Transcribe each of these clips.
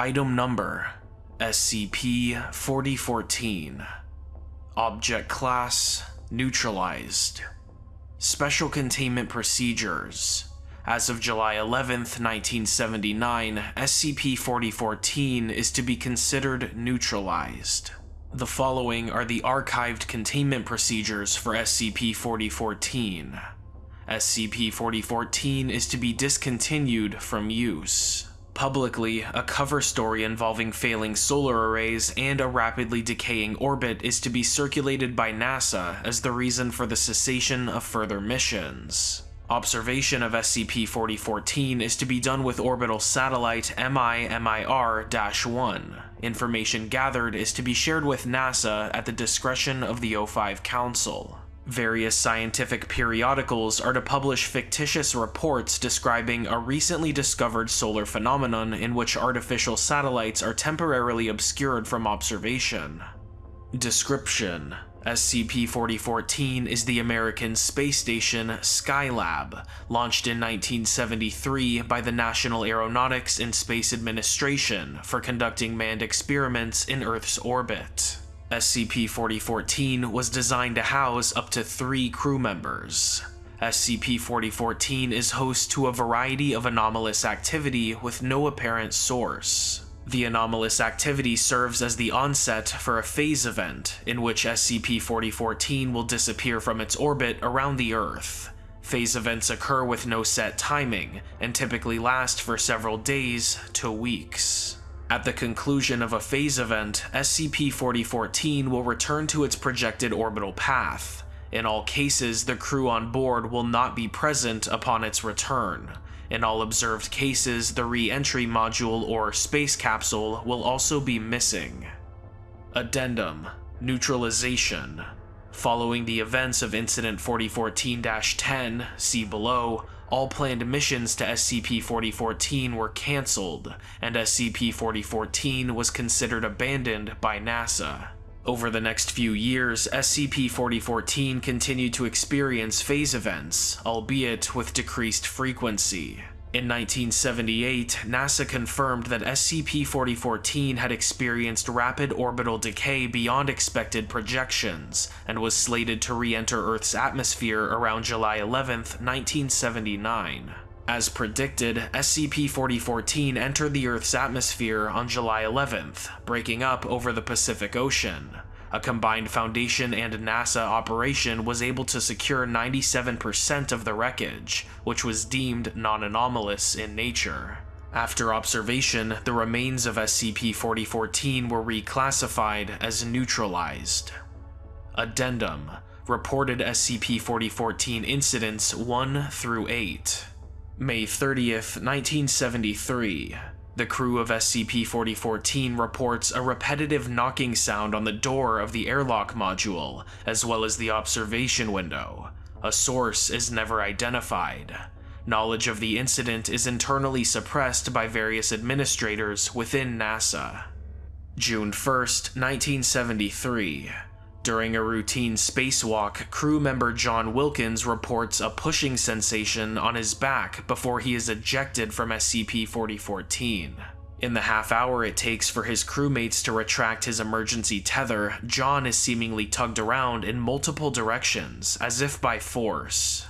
Item Number SCP-4014 Object Class Neutralized Special Containment Procedures as of July 11, 1979, SCP-4014 is to be considered neutralized. The following are the archived containment procedures for SCP-4014. SCP-4014 is to be discontinued from use. Publicly, a cover story involving failing solar arrays and a rapidly decaying orbit is to be circulated by NASA as the reason for the cessation of further missions. Observation of SCP-4014 is to be done with orbital satellite MIMIR-1. Information gathered is to be shared with NASA at the discretion of the O5 Council. Various scientific periodicals are to publish fictitious reports describing a recently discovered solar phenomenon in which artificial satellites are temporarily obscured from observation. Description SCP-4014 is the American space station Skylab, launched in 1973 by the National Aeronautics and Space Administration for conducting manned experiments in Earth's orbit. SCP-4014 was designed to house up to three crew members. SCP-4014 is host to a variety of anomalous activity with no apparent source. The anomalous activity serves as the onset for a phase event, in which SCP-4014 will disappear from its orbit around the Earth. Phase events occur with no set timing, and typically last for several days to weeks. At the conclusion of a phase event, SCP-4014 will return to its projected orbital path. In all cases, the crew on board will not be present upon its return. In all observed cases, the re-entry module or space capsule will also be missing. Addendum Neutralization Following the events of Incident 4014-10, see below, all planned missions to SCP-4014 were cancelled, and SCP-4014 was considered abandoned by NASA. Over the next few years, SCP-4014 continued to experience phase events, albeit with decreased frequency. In 1978, NASA confirmed that SCP-4014 had experienced rapid orbital decay beyond expected projections, and was slated to re-enter Earth's atmosphere around July 11, 1979. As predicted, SCP-4014 entered the Earth's atmosphere on July 11th, breaking up over the Pacific Ocean. A combined Foundation and NASA operation was able to secure 97% of the wreckage, which was deemed non-anomalous in nature. After observation, the remains of SCP-4014 were reclassified as neutralized. Addendum Reported SCP-4014 Incidents 1 through 8 May 30th, 1973. The crew of SCP-4014 reports a repetitive knocking sound on the door of the airlock module, as well as the observation window. A source is never identified. Knowledge of the incident is internally suppressed by various administrators within NASA. June 1st, 1973. During a routine spacewalk, crew member John Wilkins reports a pushing sensation on his back before he is ejected from SCP-4014. In the half hour it takes for his crewmates to retract his emergency tether, John is seemingly tugged around in multiple directions, as if by force.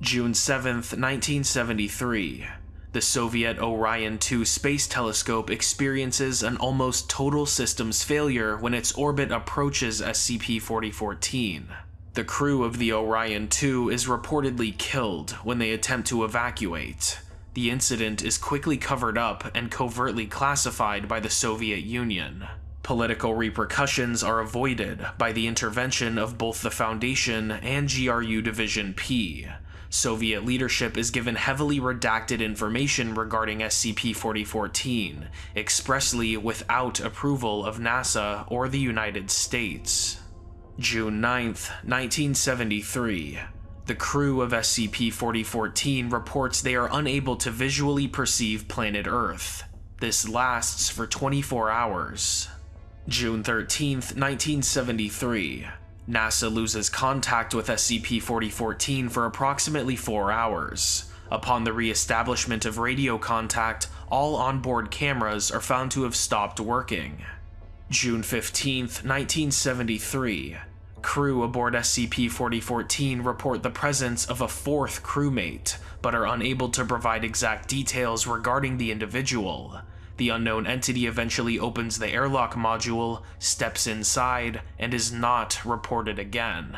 June 7th, 1973 the Soviet Orion 2 space telescope experiences an almost total systems failure when its orbit approaches SCP-4014. The crew of the Orion 2 is reportedly killed when they attempt to evacuate. The incident is quickly covered up and covertly classified by the Soviet Union. Political repercussions are avoided by the intervention of both the Foundation and GRU Division P, Soviet leadership is given heavily redacted information regarding SCP-4014, expressly without approval of NASA or the United States. June 9, 1973. The crew of SCP-4014 reports they are unable to visually perceive planet Earth. This lasts for 24 hours. June 13, 1973. NASA loses contact with SCP-4014 for approximately 4 hours. Upon the re-establishment of radio contact, all onboard cameras are found to have stopped working. June 15, 1973, crew aboard SCP-4014 report the presence of a fourth crewmate, but are unable to provide exact details regarding the individual. The unknown entity eventually opens the airlock module, steps inside, and is not reported again.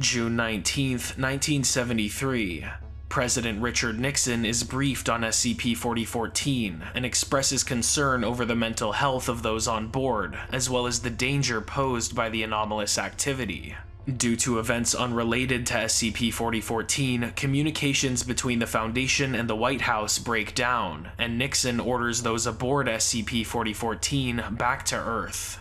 June 19, 1973. President Richard Nixon is briefed on SCP-4014 and expresses concern over the mental health of those on board, as well as the danger posed by the anomalous activity. Due to events unrelated to SCP-4014, communications between the Foundation and the White House break down, and Nixon orders those aboard SCP-4014 back to Earth.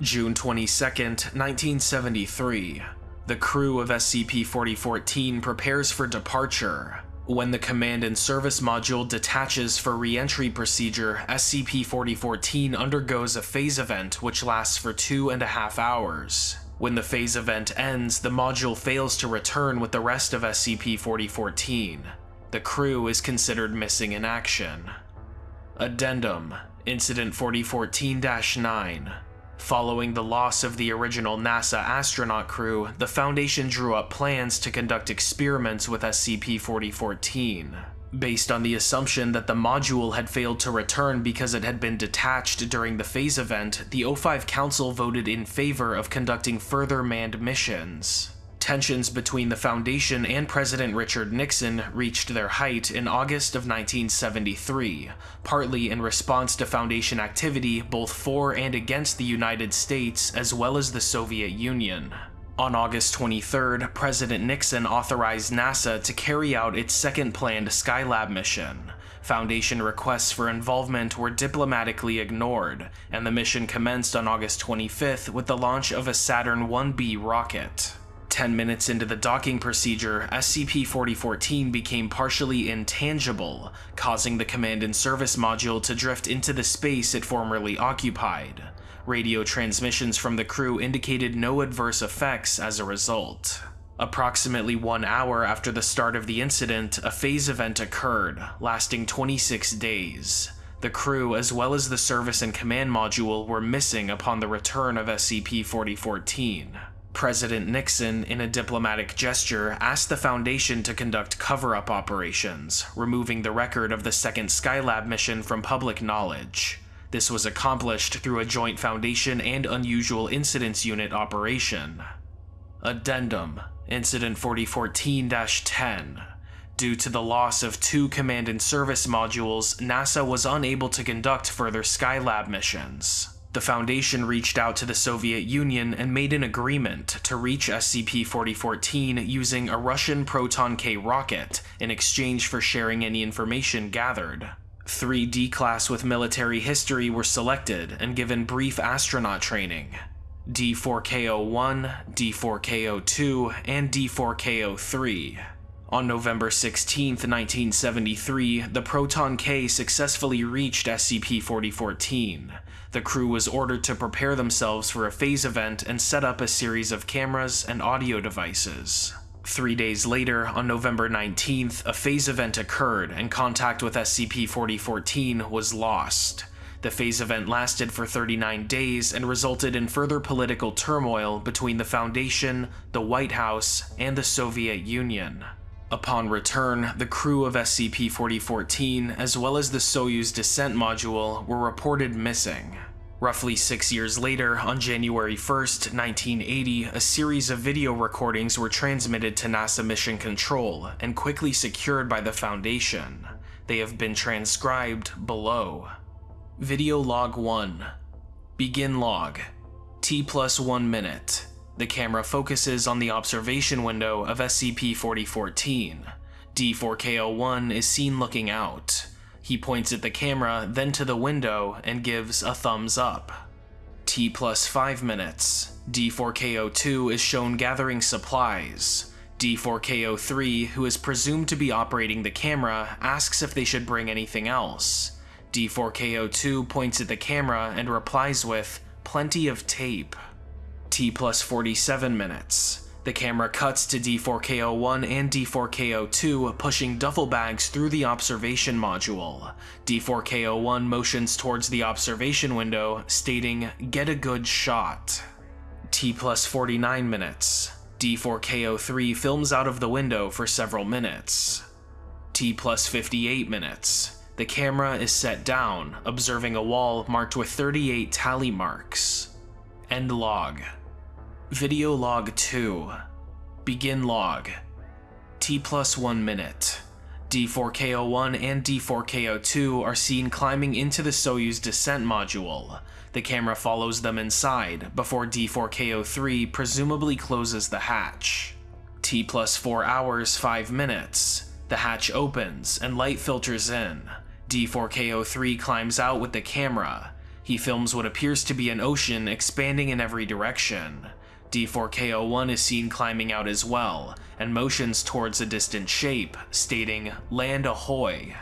June 22, 1973. The crew of SCP-4014 prepares for departure. When the Command and Service Module detaches for re-entry procedure, SCP-4014 undergoes a phase event which lasts for two and a half hours. When the phase event ends, the module fails to return with the rest of SCP-4014. The crew is considered missing in action. Addendum Incident 4014-9 Following the loss of the original NASA astronaut crew, the Foundation drew up plans to conduct experiments with SCP-4014 based on the assumption that the module had failed to return because it had been detached during the phase event, the O5 Council voted in favor of conducting further manned missions. Tensions between the Foundation and President Richard Nixon reached their height in August of 1973, partly in response to Foundation activity both for and against the United States as well as the Soviet Union. On August 23rd, President Nixon authorized NASA to carry out its second planned Skylab mission. Foundation requests for involvement were diplomatically ignored, and the mission commenced on August 25th with the launch of a Saturn 1B rocket. 10 minutes into the docking procedure, SCP-4014 became partially intangible, causing the Command and Service Module to drift into the space it formerly occupied. Radio transmissions from the crew indicated no adverse effects as a result. Approximately one hour after the start of the incident, a phase event occurred, lasting 26 days. The crew, as well as the service and command module, were missing upon the return of SCP-4014. President Nixon, in a diplomatic gesture, asked the Foundation to conduct cover-up operations, removing the record of the second Skylab mission from public knowledge. This was accomplished through a joint Foundation and Unusual Incidents Unit operation. Addendum Incident 4014-10 Due to the loss of two Command and Service modules, NASA was unable to conduct further Skylab missions. The Foundation reached out to the Soviet Union and made an agreement to reach SCP-4014 using a Russian Proton-K rocket in exchange for sharing any information gathered. Three D-Class with military history were selected and given brief astronaut training. D4KO1, D4KO2, and D4KO3. On November 16, 1973, the Proton-K successfully reached SCP-4014. The crew was ordered to prepare themselves for a phase event and set up a series of cameras and audio devices. Three days later, on November 19th, a phase event occurred and contact with SCP-4014 was lost. The phase event lasted for 39 days and resulted in further political turmoil between the Foundation, the White House, and the Soviet Union. Upon return, the crew of SCP-4014, as well as the Soyuz descent module, were reported missing. Roughly six years later, on January 1st, 1980, a series of video recordings were transmitted to NASA Mission Control and quickly secured by the Foundation. They have been transcribed below. Video Log 1 Begin Log T plus 1 minute The camera focuses on the observation window of SCP-4014. D4K01 is seen looking out. He points at the camera, then to the window, and gives a thumbs up. T plus 5 minutes. D4KO2 is shown gathering supplies. D4KO3, who is presumed to be operating the camera, asks if they should bring anything else. D4KO2 points at the camera and replies with, plenty of tape. T plus 47 minutes. The camera cuts to D4KO1 and D4KO2 pushing duffel bags through the observation module. D4KO1 motions towards the observation window, stating, Get a good shot. T plus 49 minutes. D4KO3 films out of the window for several minutes. T plus 58 minutes. The camera is set down, observing a wall marked with 38 tally marks. End log. Video log 2. Begin log. T plus 1 minute. D4KO1 and D4KO2 are seen climbing into the Soyuz descent module. The camera follows them inside before D4KO3 presumably closes the hatch. T plus 4 hours 5 minutes. The hatch opens and light filters in. D4KO3 climbs out with the camera. He films what appears to be an ocean expanding in every direction. D4KO1 is seen climbing out as well, and motions towards a distant shape, stating, Land ahoy.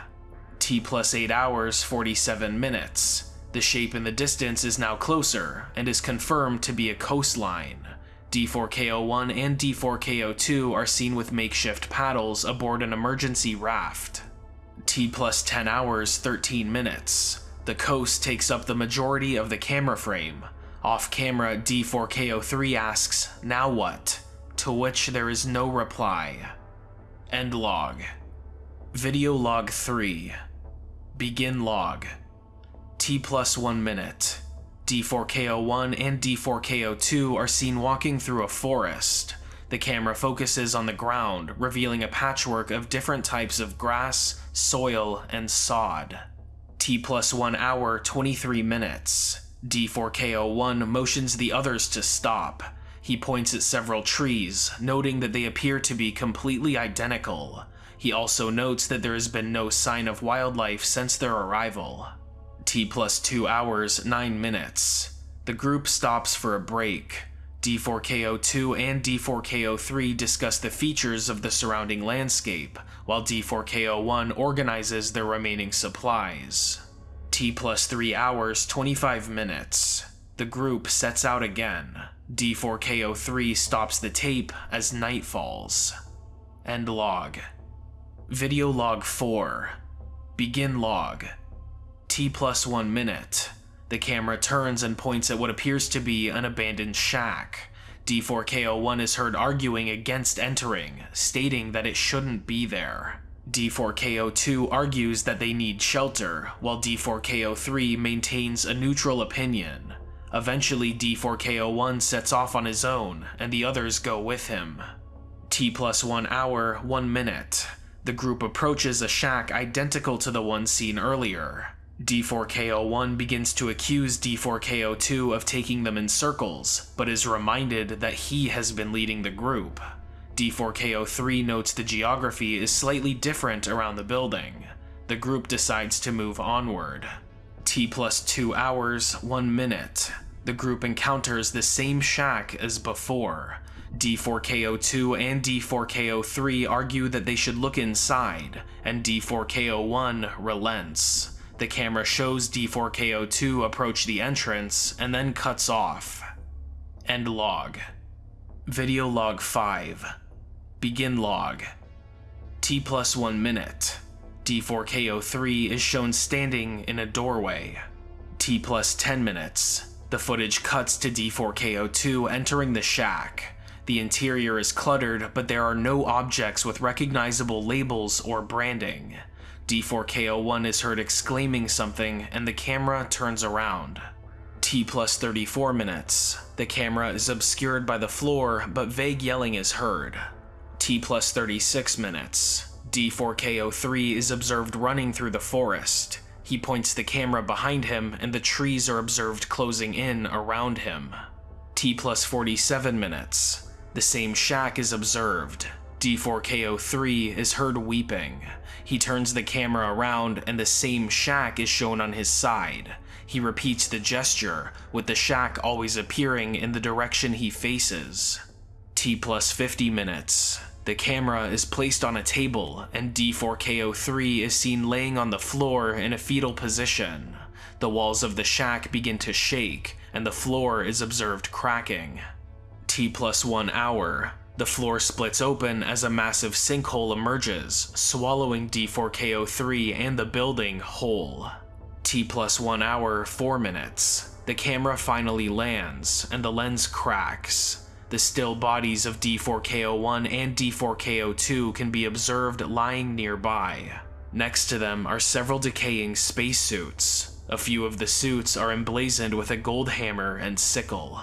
T plus 8 hours 47 minutes. The shape in the distance is now closer, and is confirmed to be a coastline. D4KO1 and D4KO2 are seen with makeshift paddles aboard an emergency raft. T plus 10 hours 13 minutes. The coast takes up the majority of the camera frame, off camera, D4KO3 asks, Now what? To which there is no reply. End log. Video log 3. Begin log. T plus 1 minute. D4KO1 and D4KO2 are seen walking through a forest. The camera focuses on the ground, revealing a patchwork of different types of grass, soil, and sod. T plus 1 hour 23 minutes. D4KO1 motions the others to stop. He points at several trees, noting that they appear to be completely identical. He also notes that there has been no sign of wildlife since their arrival. T plus 2 hours, 9 minutes. The group stops for a break. D4KO2 and D4KO3 discuss the features of the surrounding landscape, while D4KO1 organizes their remaining supplies. T plus 3 hours 25 minutes. The group sets out again. D4KO3 stops the tape as night falls. End log. Video log 4. Begin log. T plus 1 minute. The camera turns and points at what appears to be an abandoned shack. D4KO1 is heard arguing against entering, stating that it shouldn't be there. D4KO2 argues that they need shelter, while D4KO3 maintains a neutral opinion. Eventually, D4KO1 sets off on his own, and the others go with him. T plus 1 hour, 1 minute. The group approaches a shack identical to the one seen earlier. D4KO1 begins to accuse D4KO2 of taking them in circles, but is reminded that he has been leading the group. D4KO3 notes the geography is slightly different around the building. The group decides to move onward. T plus 2 hours, 1 minute. The group encounters the same shack as before. D4KO2 and D4KO3 argue that they should look inside, and D4KO1 relents. The camera shows D4KO2 approach the entrance and then cuts off. End log. Video log 5. Begin log. T plus 1 minute. D4KO3 is shown standing in a doorway. T plus 10 minutes. The footage cuts to D4KO2 entering the shack. The interior is cluttered, but there are no objects with recognizable labels or branding. D4KO1 is heard exclaiming something, and the camera turns around. T plus 34 minutes. The camera is obscured by the floor, but vague yelling is heard. T plus 36 minutes. D4KO3 is observed running through the forest. He points the camera behind him and the trees are observed closing in around him. T plus 47 minutes. The same shack is observed. D4KO3 is heard weeping. He turns the camera around and the same shack is shown on his side. He repeats the gesture, with the shack always appearing in the direction he faces. T plus 50 minutes. The camera is placed on a table, and D4KO3 is seen laying on the floor in a fetal position. The walls of the shack begin to shake, and the floor is observed cracking. T plus 1 hour. The floor splits open as a massive sinkhole emerges, swallowing D4KO3 and the building whole. T plus 1 hour, 4 minutes. The camera finally lands, and the lens cracks. The still bodies of D4KO1 and D4KO2 can be observed lying nearby. Next to them are several decaying spacesuits. A few of the suits are emblazoned with a gold hammer and sickle.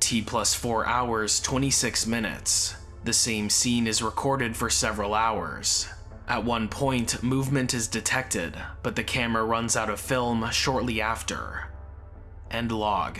T plus 4 hours, 26 minutes. The same scene is recorded for several hours. At one point, movement is detected, but the camera runs out of film shortly after. End log.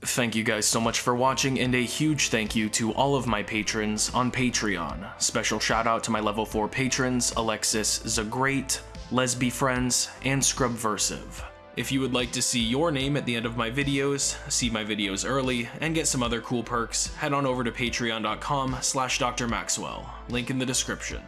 Thank you guys so much for watching, and a huge thank you to all of my patrons on Patreon. Special shout out to my level 4 patrons, Alexis Zagrate, Lesby Friends, and Scrubversive. If you would like to see your name at the end of my videos, see my videos early, and get some other cool perks, head on over to patreon.com slash drmaxwell, link in the description.